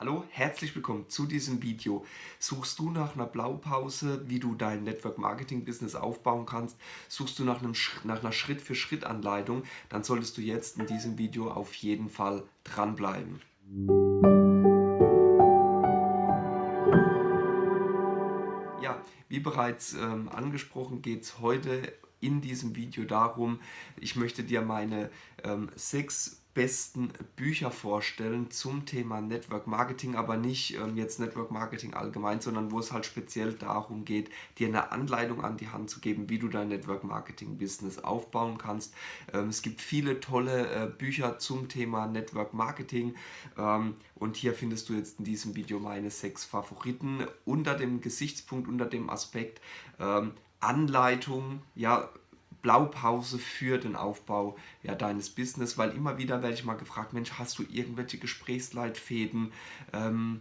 Hallo, herzlich willkommen zu diesem Video. Suchst du nach einer Blaupause, wie du dein Network Marketing Business aufbauen kannst? Suchst du nach, einem, nach einer Schritt-für-Schritt-Anleitung? Dann solltest du jetzt in diesem Video auf jeden Fall dranbleiben. Ja, wie bereits ähm, angesprochen geht es heute in diesem Video darum, ich möchte dir meine ähm, sechs besten Bücher vorstellen zum Thema Network Marketing, aber nicht ähm, jetzt Network Marketing allgemein, sondern wo es halt speziell darum geht, dir eine Anleitung an die Hand zu geben, wie du dein Network Marketing Business aufbauen kannst. Ähm, es gibt viele tolle äh, Bücher zum Thema Network Marketing ähm, und hier findest du jetzt in diesem Video meine sechs Favoriten unter dem Gesichtspunkt, unter dem Aspekt ähm, Anleitung, ja, Blaupause für den Aufbau ja, deines Business, weil immer wieder werde ich mal gefragt, Mensch, hast du irgendwelche Gesprächsleitfäden, ähm,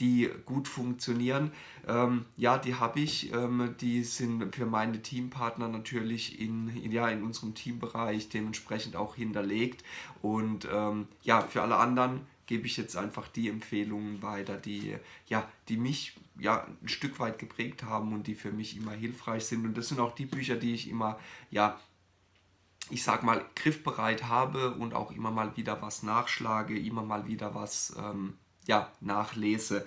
die gut funktionieren. Ähm, ja, die habe ich. Ähm, die sind für meine Teampartner natürlich in, in, ja, in unserem Teambereich dementsprechend auch hinterlegt. Und ähm, ja, für alle anderen gebe ich jetzt einfach die Empfehlungen weiter, die, ja, die mich ja, ein Stück weit geprägt haben und die für mich immer hilfreich sind. Und das sind auch die Bücher, die ich immer, ja, ich sag mal, griffbereit habe und auch immer mal wieder was nachschlage, immer mal wieder was ähm, ja, nachlese.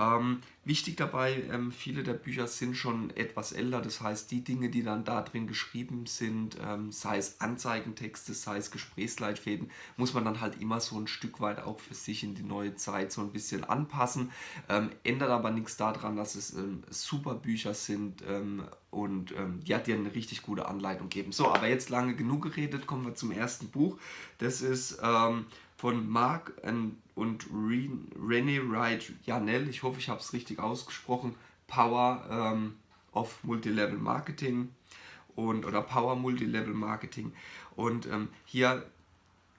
Ähm, wichtig dabei, ähm, viele der Bücher sind schon etwas älter, das heißt, die Dinge, die dann da drin geschrieben sind, ähm, sei es Anzeigentexte, sei es Gesprächsleitfäden, muss man dann halt immer so ein Stück weit auch für sich in die neue Zeit so ein bisschen anpassen. Ähm, ändert aber nichts daran, dass es ähm, super Bücher sind ähm, und die hat dir eine richtig gute Anleitung geben. So, aber jetzt lange genug geredet, kommen wir zum ersten Buch. Das ist von Mark und René Wright Janell, ich hoffe, ich habe es richtig ausgesprochen, Power ähm, of Multilevel Marketing und oder Power Multilevel Marketing. Und ähm, hier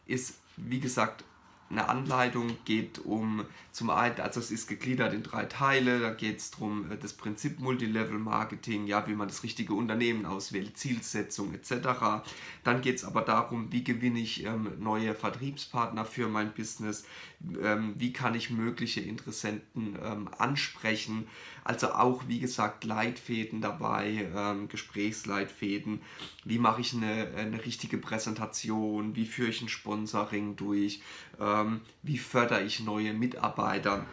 ist, wie gesagt, eine Anleitung geht um, zum einen, also es ist gegliedert in drei Teile, da geht es darum, äh, das Prinzip Multilevel Marketing, ja, wie man das richtige Unternehmen auswählt, Zielsetzung etc. Dann geht es aber darum, wie gewinne ich ähm, neue Vertriebspartner für mein Business, ähm, wie kann ich mögliche Interessenten ähm, ansprechen, also auch, wie gesagt, Leitfäden dabei, ähm, Gesprächsleitfäden, wie mache ich eine, eine richtige Präsentation, wie führe ich ein Sponsoring durch, ähm, wie fördere ich neue Mitarbeiter.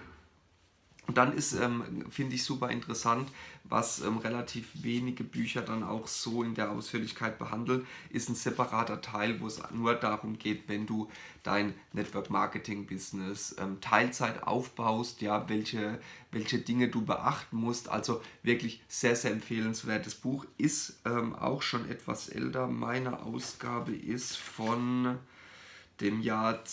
Und dann ist, ähm, finde ich, super interessant, was ähm, relativ wenige Bücher dann auch so in der Ausführlichkeit behandeln, ist ein separater Teil, wo es nur darum geht, wenn du dein Network Marketing Business ähm, Teilzeit aufbaust, ja, welche, welche Dinge du beachten musst. Also wirklich sehr, sehr empfehlenswertes Buch. Ist ähm, auch schon etwas älter. Meine Ausgabe ist von dem Jahr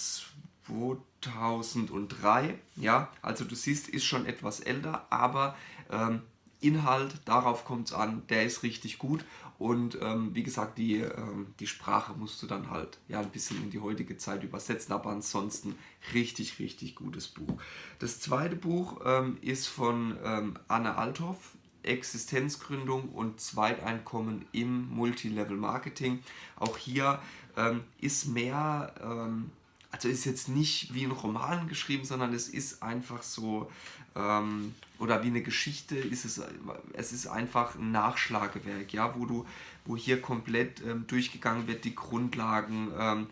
2003. Ja, also du siehst, ist schon etwas älter, aber ähm, Inhalt, darauf kommt es an, der ist richtig gut und ähm, wie gesagt, die, ähm, die Sprache musst du dann halt ja ein bisschen in die heutige Zeit übersetzen, aber ansonsten richtig, richtig gutes Buch. Das zweite Buch ähm, ist von ähm, Anne Althoff, Existenzgründung und Zweiteinkommen im Multilevel Marketing. Auch hier ähm, ist mehr ähm, also ist jetzt nicht wie ein Roman geschrieben, sondern es ist einfach so, ähm, oder wie eine Geschichte, ist es, es ist einfach ein Nachschlagewerk, ja, wo du, wo hier komplett ähm, durchgegangen wird, die Grundlagen, ähm,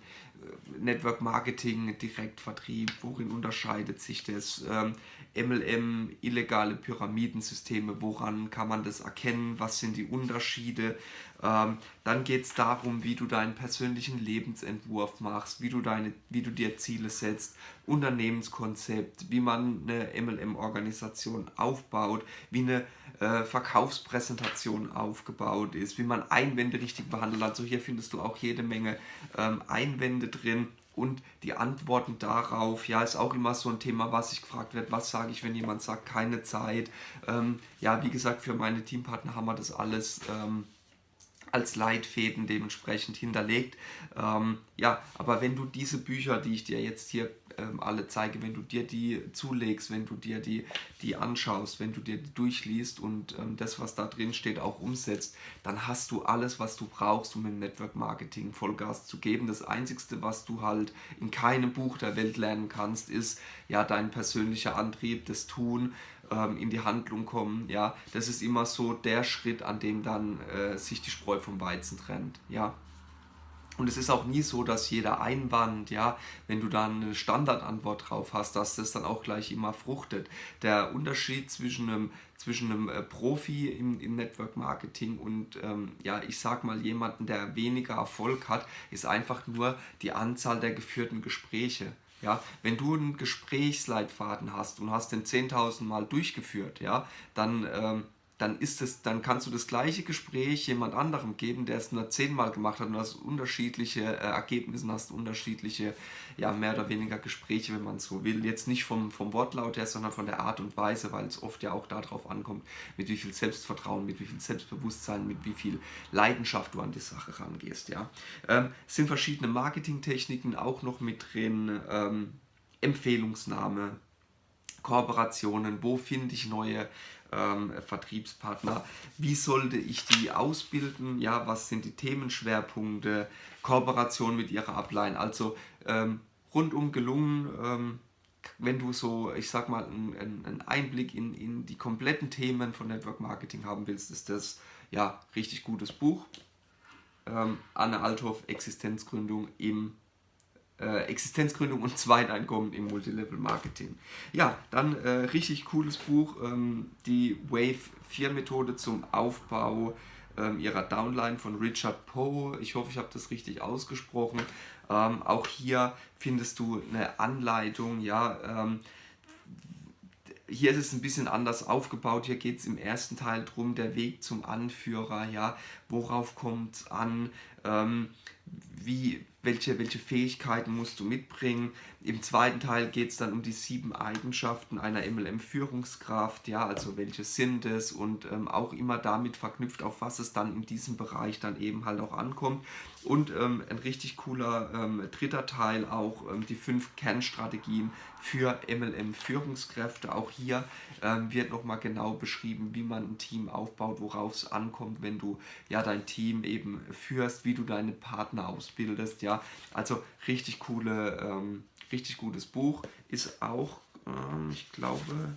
Network Marketing, Direktvertrieb, worin unterscheidet sich das? Ähm, MLM, illegale Pyramidensysteme, woran kann man das erkennen? Was sind die Unterschiede? Ähm, dann geht es darum, wie du deinen persönlichen Lebensentwurf machst, wie du, deine, wie du dir Ziele setzt, Unternehmenskonzept, wie man eine MLM-Organisation aufbaut, wie eine äh, Verkaufspräsentation aufgebaut ist, wie man Einwände richtig behandelt. Also hier findest du auch jede Menge ähm, Einwände drin und die Antworten darauf, ja, ist auch immer so ein Thema, was ich gefragt wird, was sage ich, wenn jemand sagt, keine Zeit. Ähm, ja, wie gesagt, für meine Teampartner haben wir das alles ähm, als Leitfäden dementsprechend hinterlegt. Ähm, ja, aber wenn du diese Bücher, die ich dir jetzt hier ähm, alle zeige, wenn du dir die zulegst, wenn du dir die, die anschaust, wenn du dir die durchliest und ähm, das, was da drin steht, auch umsetzt, dann hast du alles, was du brauchst, um im Network Marketing Vollgas zu geben. Das Einzige, was du halt in keinem Buch der Welt lernen kannst, ist ja dein persönlicher Antrieb, das Tun, ähm, in die Handlung kommen, ja, das ist immer so der Schritt, an dem dann äh, sich die Spreu vom Weizen trennt, ja. Und es ist auch nie so, dass jeder Einwand, ja, wenn du dann eine Standardantwort drauf hast, dass das dann auch gleich immer fruchtet. Der Unterschied zwischen einem, zwischen einem äh, Profi im, im Network Marketing und, ähm, ja, ich sag mal, jemanden, der weniger Erfolg hat, ist einfach nur die Anzahl der geführten Gespräche. Ja, wenn du einen Gesprächsleitfaden hast und hast den 10.000 Mal durchgeführt, ja, dann ähm, dann ist es, dann kannst du das gleiche Gespräch jemand anderem geben, der es nur zehnmal gemacht hat und hast unterschiedliche äh, Ergebnisse, hast unterschiedliche, ja, mehr oder weniger Gespräche, wenn man so will. Jetzt nicht vom, vom Wortlaut her, sondern von der Art und Weise, weil es oft ja auch darauf ankommt, mit wie viel Selbstvertrauen, mit wie viel Selbstbewusstsein, mit wie viel Leidenschaft du an die Sache rangehst, ja. Ähm, es sind verschiedene Marketingtechniken auch noch mit drin, ähm, Empfehlungsnahme, Kooperationen, wo finde ich neue ähm, Vertriebspartner, wie sollte ich die ausbilden, ja, was sind die Themenschwerpunkte, Kooperation mit ihrer Ablein, also ähm, rundum gelungen, ähm, wenn du so, ich sag mal, einen, einen Einblick in, in die kompletten Themen von Network Marketing haben willst, ist das ja richtig gutes Buch. Ähm, Anne Althoff, Existenzgründung im äh, Existenzgründung und Zweiteinkommen im Multilevel-Marketing. Ja, dann äh, richtig cooles Buch, ähm, die Wave 4 Methode zum Aufbau ähm, ihrer Downline von Richard Poe. Ich hoffe, ich habe das richtig ausgesprochen. Ähm, auch hier findest du eine Anleitung, ja, ähm, hier ist es ein bisschen anders aufgebaut. Hier geht es im ersten Teil darum, der Weg zum Anführer, ja, worauf kommt es an, ähm, wie, welche, welche Fähigkeiten musst du mitbringen. Im zweiten Teil geht es dann um die sieben Eigenschaften einer MLM-Führungskraft, ja, also welche sind es und ähm, auch immer damit verknüpft, auf was es dann in diesem Bereich dann eben halt auch ankommt. Und ähm, ein richtig cooler ähm, dritter Teil auch ähm, die fünf Kernstrategien für MLM-Führungskräfte. Auch hier ähm, wird nochmal genau beschrieben, wie man ein Team aufbaut, worauf es ankommt, wenn du ja dein Team eben führst, wie du deine Partner ausbildest. Ja, also richtig coole, ähm, richtig gutes Buch. Ist auch, ähm, ich glaube,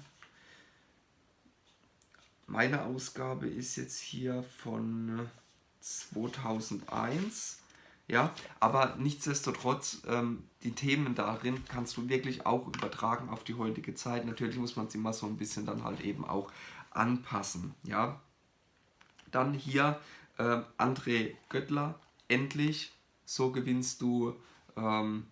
meine Ausgabe ist jetzt hier von 2001. Ja, aber nichtsdestotrotz, ähm, die Themen darin kannst du wirklich auch übertragen auf die heutige Zeit. Natürlich muss man sie immer so ein bisschen dann halt eben auch anpassen. Ja, dann hier äh, André Göttler, endlich, so gewinnst du ähm,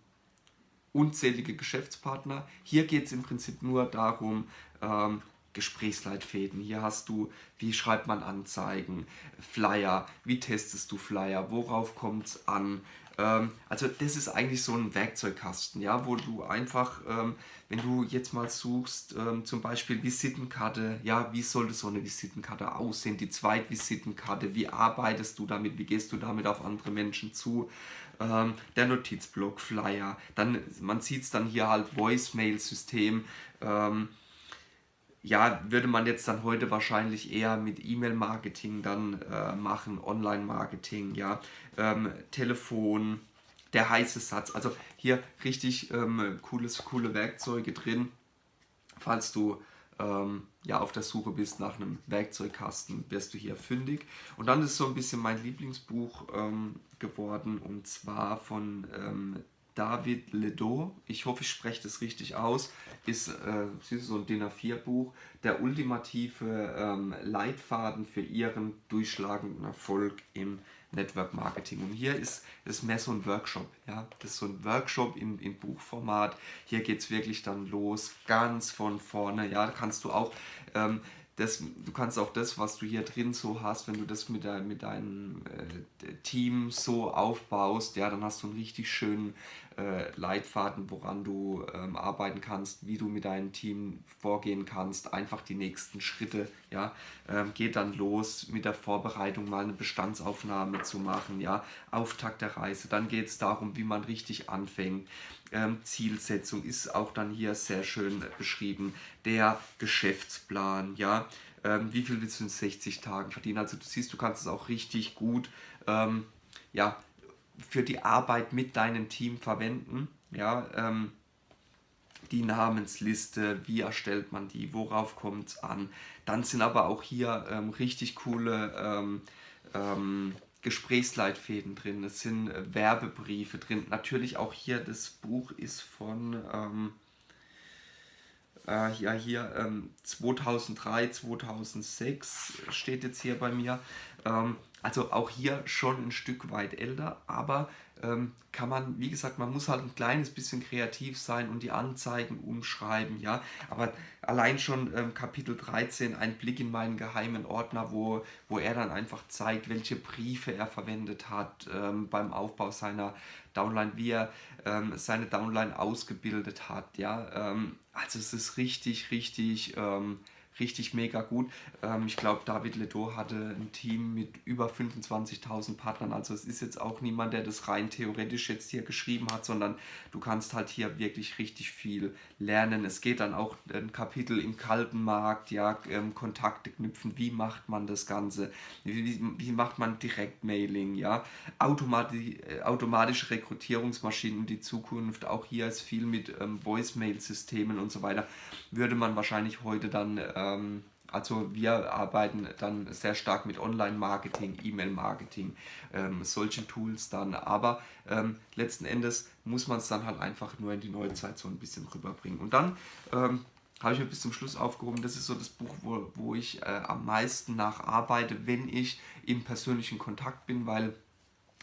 unzählige Geschäftspartner. Hier geht es im Prinzip nur darum, ähm, Gesprächsleitfäden. Hier hast du, wie schreibt man Anzeigen, Flyer, wie testest du Flyer, worauf kommt es an. Ähm, also das ist eigentlich so ein Werkzeugkasten, ja, wo du einfach, ähm, wenn du jetzt mal suchst, ähm, zum Beispiel Visitenkarte, ja, wie sollte so eine Visitenkarte aussehen, die Zweitvisitenkarte, wie arbeitest du damit, wie gehst du damit auf andere Menschen zu, ähm, der Notizblock, Flyer, dann, man sieht es dann hier halt Voicemail-System, ähm, ja, würde man jetzt dann heute wahrscheinlich eher mit E-Mail-Marketing dann äh, machen, Online-Marketing, ja, ähm, Telefon, der heiße Satz. Also hier richtig ähm, cooles, coole Werkzeuge drin, falls du ähm, ja, auf der Suche bist nach einem Werkzeugkasten, wirst du hier fündig. Und dann ist so ein bisschen mein Lieblingsbuch ähm, geworden und zwar von ähm, David Ledo, ich hoffe, ich spreche das richtig aus, ist, äh, ist so ein DIN A4-Buch, der ultimative ähm, Leitfaden für Ihren durchschlagenden Erfolg im Network Marketing. Und hier ist es mehr so ein Workshop, ja, das ist so ein Workshop in, in Buchformat. Hier geht es wirklich dann los, ganz von vorne, ja, da kannst du auch ähm, das, du kannst auch das, was du hier drin so hast, wenn du das mit, dein, mit deinem äh, Team so aufbaust, ja, dann hast du einen richtig schönen äh, Leitfaden, woran du ähm, arbeiten kannst, wie du mit deinem Team vorgehen kannst, einfach die nächsten Schritte, ja, ähm, geht dann los mit der Vorbereitung, mal eine Bestandsaufnahme zu machen, ja, Auftakt der Reise, dann geht es darum, wie man richtig anfängt, Zielsetzung ist auch dann hier sehr schön beschrieben, der Geschäftsplan, ja, ähm, wie viel willst du in 60 Tagen verdienen, also du siehst, du kannst es auch richtig gut, ähm, ja, für die Arbeit mit deinem Team verwenden. Ja, ähm, die Namensliste, wie erstellt man die, worauf kommt es an. Dann sind aber auch hier ähm, richtig coole ähm, ähm Gesprächsleitfäden drin, es sind äh, Werbebriefe drin. Natürlich auch hier, das Buch ist von, ähm, äh, ja hier, 2003, ähm, 2006 steht jetzt hier bei mir. Ähm, also auch hier schon ein Stück weit älter, aber ähm, kann man, wie gesagt, man muss halt ein kleines bisschen kreativ sein und die Anzeigen umschreiben, ja. Aber allein schon ähm, Kapitel 13, ein Blick in meinen geheimen Ordner, wo, wo er dann einfach zeigt, welche Briefe er verwendet hat ähm, beim Aufbau seiner Downline, wie er ähm, seine Downline ausgebildet hat, ja. Ähm, also es ist richtig, richtig ähm, richtig mega gut. Ähm, ich glaube, David Ledo hatte ein Team mit über 25.000 Partnern. Also es ist jetzt auch niemand, der das rein theoretisch jetzt hier geschrieben hat, sondern du kannst halt hier wirklich richtig viel lernen. Es geht dann auch ein Kapitel im kalten Markt, ja, ähm, Kontakte knüpfen, wie macht man das Ganze, wie, wie macht man Direktmailing, ja, Automati äh, automatische Rekrutierungsmaschinen in die Zukunft, auch hier ist viel mit ähm, Voicemail-Systemen und so weiter, würde man wahrscheinlich heute dann äh, ähm, also wir arbeiten dann sehr stark mit Online-Marketing, E-Mail-Marketing, ähm, solchen Tools dann. Aber ähm, letzten Endes muss man es dann halt einfach nur in die Neuzeit so ein bisschen rüberbringen. Und dann ähm, habe ich mir bis zum Schluss aufgehoben, das ist so das Buch, wo, wo ich äh, am meisten nacharbeite, wenn ich im persönlichen Kontakt bin, weil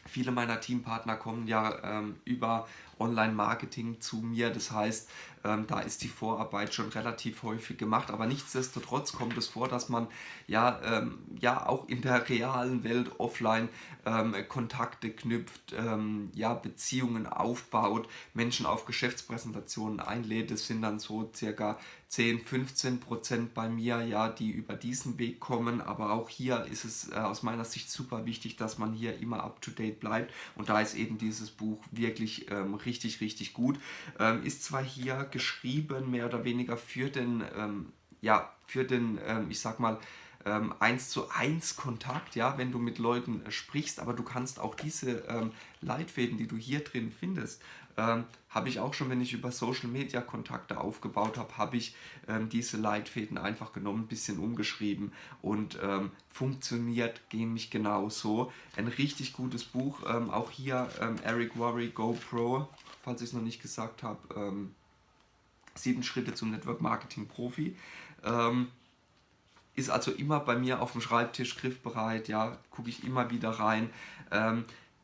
Viele meiner Teampartner kommen ja ähm, über Online-Marketing zu mir. Das heißt, ähm, da ist die Vorarbeit schon relativ häufig gemacht. Aber nichtsdestotrotz kommt es vor, dass man ja, ähm, ja auch in der realen Welt offline ähm, Kontakte knüpft, ähm, ja, Beziehungen aufbaut, Menschen auf Geschäftspräsentationen einlädt. Das sind dann so circa 10, 15 Prozent bei mir, ja, die über diesen Weg kommen. Aber auch hier ist es äh, aus meiner Sicht super wichtig, dass man hier immer up to date bleibt. Und da ist eben dieses Buch wirklich ähm, richtig, richtig gut. Ähm, ist zwar hier geschrieben, mehr oder weniger für den, ähm, ja, für den, ähm, ich sag mal, ähm, 1 zu 1 Kontakt, ja, wenn du mit Leuten äh, sprichst, aber du kannst auch diese ähm, Leitfäden, die du hier drin findest, ähm, habe ich auch schon, wenn ich über Social Media Kontakte aufgebaut habe, habe ich ähm, diese Leitfäden einfach genommen, ein bisschen umgeschrieben und ähm, funktioniert mich genauso. Ein richtig gutes Buch, ähm, auch hier Eric Worry GoPro, falls ich es noch nicht gesagt habe, ähm, sieben Schritte zum Network Marketing Profi. ist also immer bei mir auf dem Schreibtisch griffbereit, ja, gucke ich immer wieder rein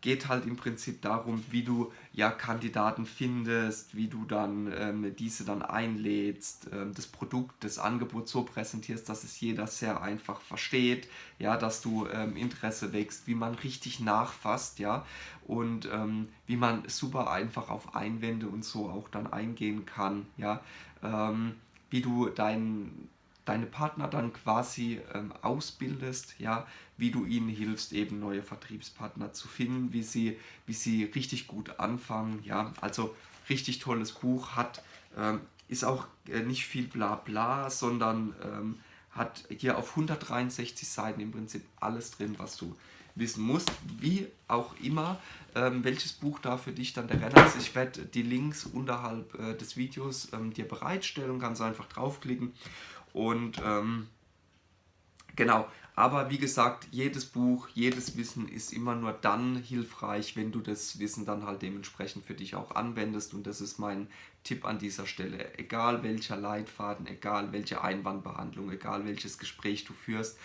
geht halt im Prinzip darum, wie du ja Kandidaten findest, wie du dann ähm, diese dann einlädst, ähm, das Produkt, das Angebot so präsentierst, dass es jeder sehr einfach versteht, ja, dass du ähm, Interesse wächst, wie man richtig nachfasst, ja, und ähm, wie man super einfach auf Einwände und so auch dann eingehen kann, ja, ähm, wie du dein deine Partner dann quasi ähm, ausbildest, ja, wie du ihnen hilfst, eben neue Vertriebspartner zu finden, wie sie, wie sie richtig gut anfangen, ja, also richtig tolles Buch, hat, ähm, ist auch äh, nicht viel bla bla, sondern ähm, hat hier auf 163 Seiten im Prinzip alles drin, was du wissen musst, wie auch immer, ähm, welches Buch da für dich dann der Renner ist. Ich werde die Links unterhalb äh, des Videos ähm, dir bereitstellen, kannst einfach draufklicken und ähm, genau, aber wie gesagt, jedes Buch, jedes Wissen ist immer nur dann hilfreich, wenn du das Wissen dann halt dementsprechend für dich auch anwendest. Und das ist mein Tipp an dieser Stelle. Egal welcher Leitfaden, egal welche Einwandbehandlung, egal welches Gespräch du führst,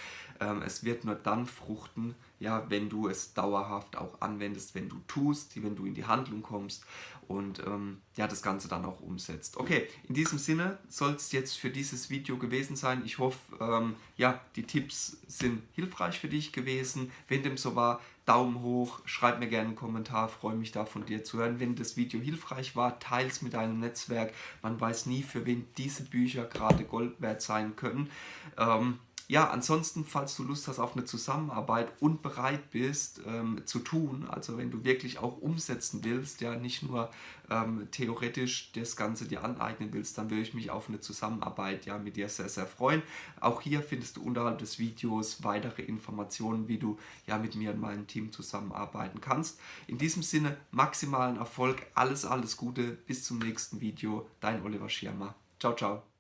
es wird nur dann fruchten, ja, wenn du es dauerhaft auch anwendest, wenn du tust, wenn du in die Handlung kommst und ähm, ja, das Ganze dann auch umsetzt. Okay, in diesem Sinne soll es jetzt für dieses Video gewesen sein. Ich hoffe, ähm, ja, die Tipps sind hilfreich für dich gewesen. Wenn dem so war, Daumen hoch, schreib mir gerne einen Kommentar, freue mich da von dir zu hören. Wenn das Video hilfreich war, teile es mit deinem Netzwerk. Man weiß nie, für wen diese Bücher gerade Gold wert sein können. Ähm, ja, ansonsten, falls du Lust hast auf eine Zusammenarbeit und bereit bist ähm, zu tun, also wenn du wirklich auch umsetzen willst, ja, nicht nur ähm, theoretisch das Ganze dir aneignen willst, dann würde ich mich auf eine Zusammenarbeit ja mit dir sehr, sehr freuen. Auch hier findest du unterhalb des Videos weitere Informationen, wie du ja mit mir und meinem Team zusammenarbeiten kannst. In diesem Sinne, maximalen Erfolg, alles, alles Gute, bis zum nächsten Video, dein Oliver Schirmer. Ciao, ciao.